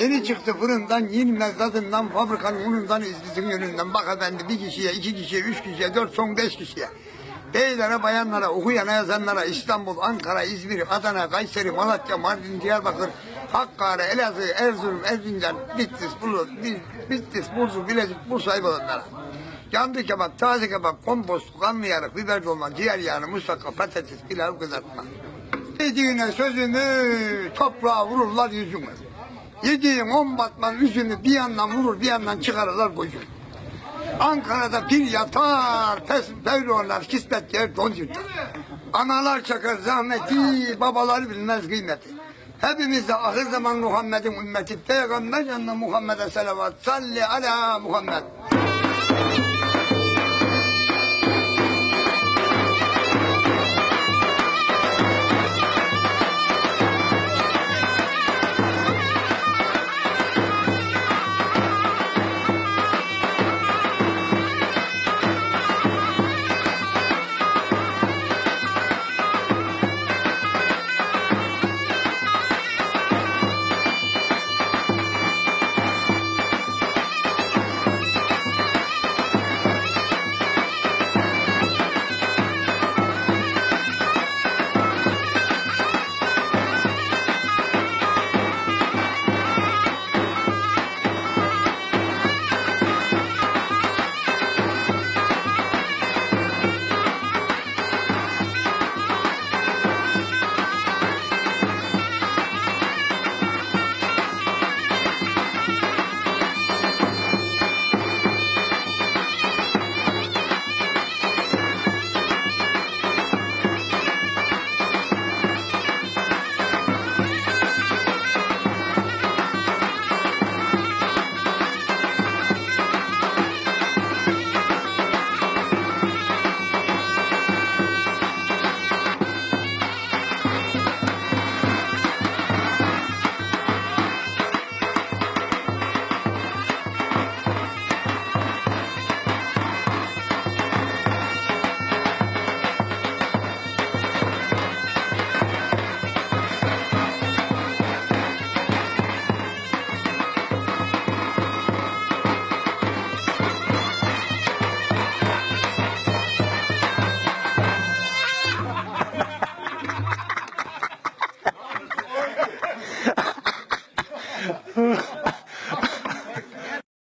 Yeni çıktı fırından, yenmez tadından, fabrikanın unundan, izlisin yönünden. Bak efendi bir kişiye, iki kişiye, üç kişiye, dört son beş kişiye. Beylere, bayanlara, okuyana, yazanlara, İstanbul, Ankara, İzmir, Adana, Kayseri, Malatya, Mardin, Diyarbakır, Hakkari, Elazığ, Erzurum, Erzincan, Bitlis, Bulu, Bitlis, Bursa, Bilecik, Bursa'yı olanlara. Yandı kebap, taze kebap, kompost, kanlı yarık, biber dolma, ciğer yağını, musakka, patates, pilav kızartma. Dediğine sözünü toprağa vururlar yüzünü. Yediğin on batman yüzünü bir yandan vurur bir yandan çıkarırlar gözünü. Ankara'da bir yatar, pes pevronlar, kismet yer don yırtar. Analar çakar zahmeti, babalar bilmez kıymeti. Hepimiz de ahir zaman Muhammed'in ümmeti, Peygamber yanına Muhammed'e selavat, salli ala Muhammed.